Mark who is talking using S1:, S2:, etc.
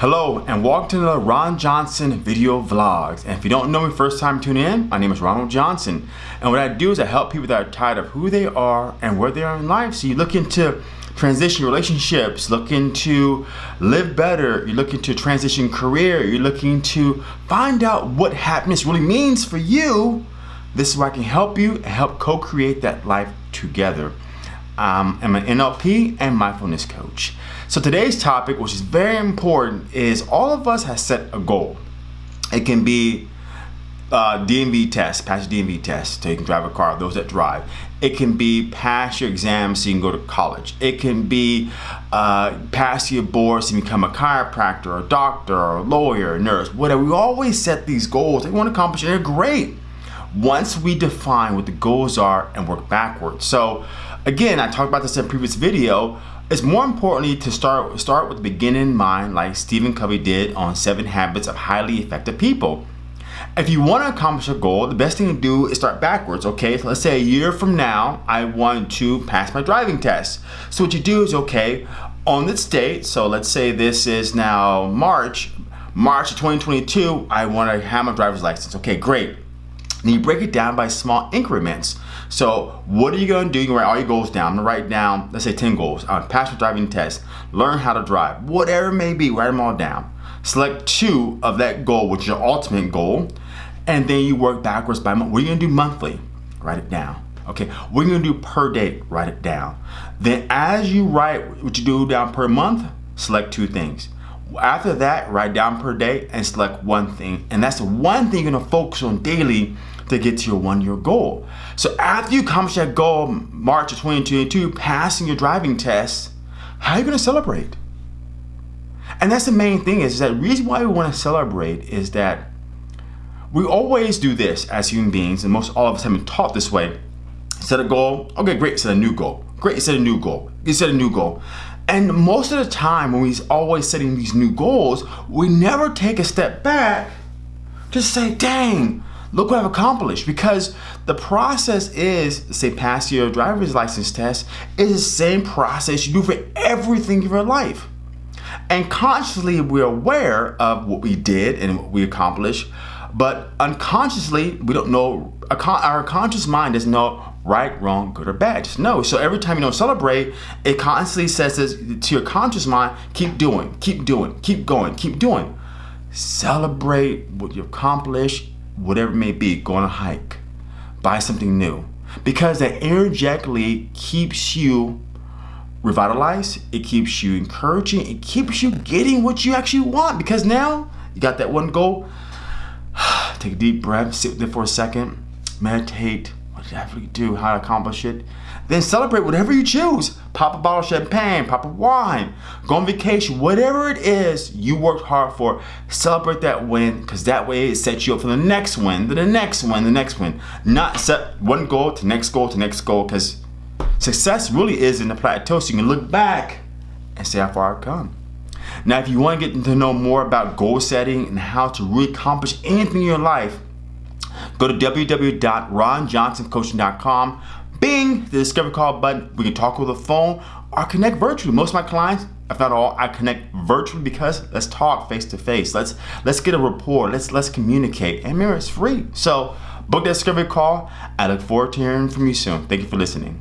S1: Hello and welcome to the Ron Johnson video vlogs. And if you don't know me first time tuning in, my name is Ronald Johnson. And what I do is I help people that are tired of who they are and where they are in life. So you look into transition relationships, looking to live better, you're looking to transition career, you're looking to find out what happiness really means for you. This is where I can help you and help co-create that life together. Um, I'm an NLP and mindfulness coach. So today's topic, which is very important, is all of us have set a goal. It can be uh, DMV test, pass your DMV test so you can drive a car, those that drive. It can be pass your exams so you can go to college. It can be uh, pass your board so you become a chiropractor, a doctor, or a lawyer, a nurse, whatever. We always set these goals we want to accomplish and they're great once we define what the goals are and work backwards. So again, I talked about this in a previous video, it's more importantly to start start with the beginning in mind like Stephen Covey did on seven habits of highly effective people. If you want to accomplish a goal, the best thing to do is start backwards, okay? So let's say a year from now, I want to pass my driving test. So what you do is, okay, on this date, so let's say this is now March, March of 2022, I want to have my driver's license. Okay, great. And you break it down by small increments. So what are you gonna do? You write all your goals down. I'm gonna write down, let's say 10 goals. Uh, pass your driving test, learn how to drive, whatever it may be, write them all down. Select two of that goal, which is your ultimate goal, and then you work backwards by month. What are you gonna do monthly? Write it down. Okay, what are you gonna do per day? Write it down. Then as you write what you do down per month, select two things. After that, write down per day and select one thing. And that's the one thing you're gonna focus on daily to get to your one year goal. So after you accomplish that goal, March of 2022, passing your driving test, how are you gonna celebrate? And that's the main thing is, is that reason why we wanna celebrate is that we always do this as human beings, and most all of us have been taught this way. Set a goal, okay, great, set a new goal. Great, set a new goal. You set a new goal. And most of the time when we're always setting these new goals, we never take a step back to say, dang, look what I've accomplished. Because the process is, say, pass your driver's license test, is the same process you do for everything in your life. And consciously, we're aware of what we did and what we accomplished, but unconsciously, we don't know, our conscious mind doesn't know right, wrong, good or bad. Just know. So every time you don't celebrate, it constantly says this to your conscious mind, keep doing, keep doing, keep going, keep doing. Celebrate what you accomplished, whatever it may be. Go on a hike, buy something new. Because that energetically keeps you revitalized, it keeps you encouraging, it keeps you getting what you actually want. Because now you got that one goal. Take a deep breath, sit it for a second, meditate, what did do, how to accomplish it. Then celebrate whatever you choose. Pop a bottle of champagne, pop a wine, go on vacation, whatever it is you worked hard for, celebrate that win, because that way it sets you up for the next win, the next win, the next win. Not set one goal to next goal to next goal, because success really is in the plateau, so you can look back and see how far I've come. Now, if you want to get to know more about goal setting and how to really accomplish anything in your life, Go to www.ronjohnsoncoaching.com. Bing, the discovery call button. We can talk over the phone or connect virtually. Most of my clients, if not all, I connect virtually because let's talk face to face. Let's let's get a rapport. Let's let's communicate. And mirror, it's free. So book that discovery call. I look forward to hearing from you soon. Thank you for listening.